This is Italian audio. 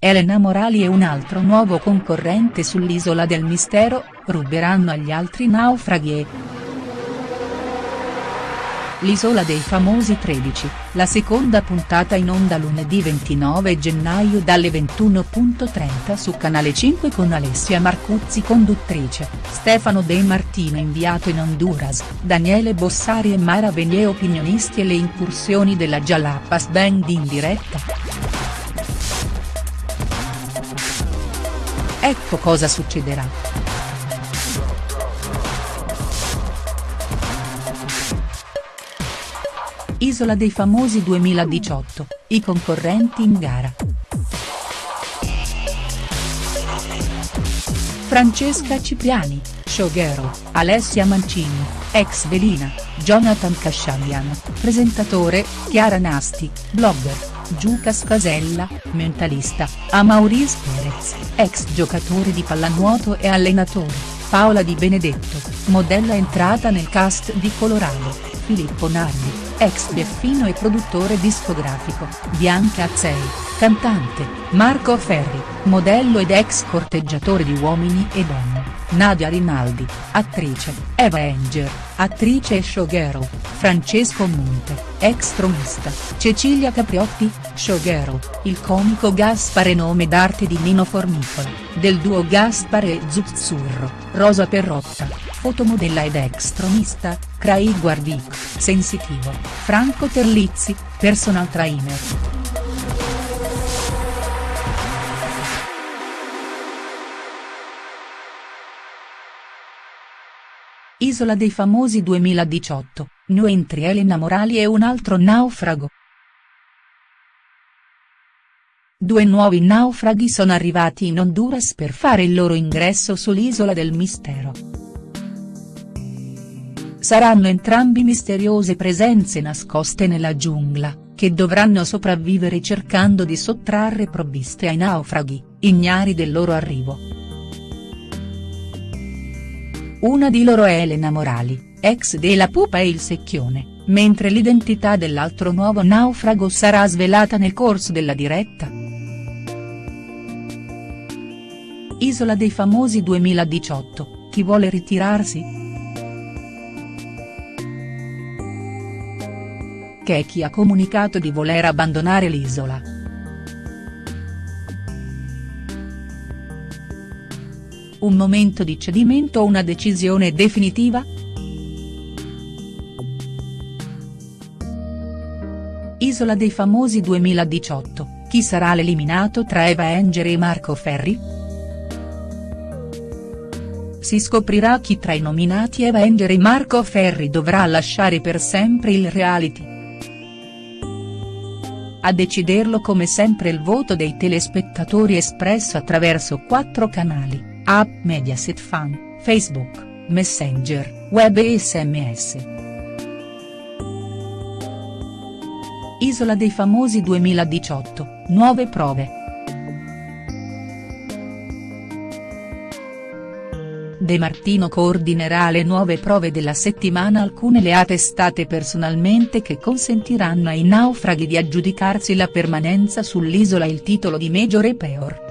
Elena Morali e un altro nuovo concorrente sull'Isola del Mistero, ruberanno agli altri naufraghi e. L'Isola dei Famosi 13, la seconda puntata in onda lunedì 29 gennaio dalle 21.30 su Canale 5 con Alessia Marcuzzi conduttrice, Stefano De Martino inviato in Honduras, Daniele Bossari e Mara Venier opinionisti e le incursioni della Jalapas Band in diretta. Ecco cosa succederà. Isola dei Famosi 2018, i concorrenti in gara. Francesca Cipriani, showgirl, Alessia Mancini, ex Velina, Jonathan Casciabian, presentatore, Chiara Nasti, blogger. Giucas Casella, mentalista, a Maurice Perez, ex giocatore di pallanuoto e allenatore, Paola Di Benedetto, modella entrata nel cast di Colorado, Filippo Nardi, ex Beffino e produttore discografico, Bianca Azzei, cantante, Marco Ferri, modello ed ex corteggiatore di uomini e donne, Nadia Rinaldi, attrice, Eva Enger, attrice e showgirl, Francesco Monte, ex tronista, Cecilia Capriotti, showgirl, il comico Gaspare nome d'arte di Nino Formicola, del duo Gaspare e Zuzzurro, Rosa Perrotta, fotomodella ed ex tronista, Craig Guardic, sensitivo, Franco Terlizzi, personal trainer. Isola dei Famosi 2018, new entry Elena Morali e un altro naufrago. Due nuovi naufraghi sono arrivati in Honduras per fare il loro ingresso sull'Isola del Mistero. Saranno entrambi misteriose presenze nascoste nella giungla, che dovranno sopravvivere cercando di sottrarre provviste ai naufraghi, ignari del loro arrivo. Una di loro è Elena Morali, ex della Pupa e il Secchione, mentre l'identità dell'altro nuovo naufrago sarà svelata nel corso della diretta. Isola dei Famosi 2018, chi vuole ritirarsi?. Che chi ha comunicato di voler abbandonare l'isola. Un momento di cedimento o una decisione definitiva?. Isola dei Famosi 2018, chi sarà l'eliminato tra Eva Enger e Marco Ferri?. Si scoprirà chi tra i nominati Eva Enger e Marco Ferri dovrà lasciare per sempre il reality. A deciderlo come sempre il voto dei telespettatori espresso attraverso quattro canali app Mediaset Fan, Facebook, Messenger, web e sms. Isola dei Famosi 2018, nuove prove. De Martino coordinerà le nuove prove della settimana alcune le ha testate personalmente che consentiranno ai naufraghi di aggiudicarsi la permanenza sull'isola il titolo di Major e Peor.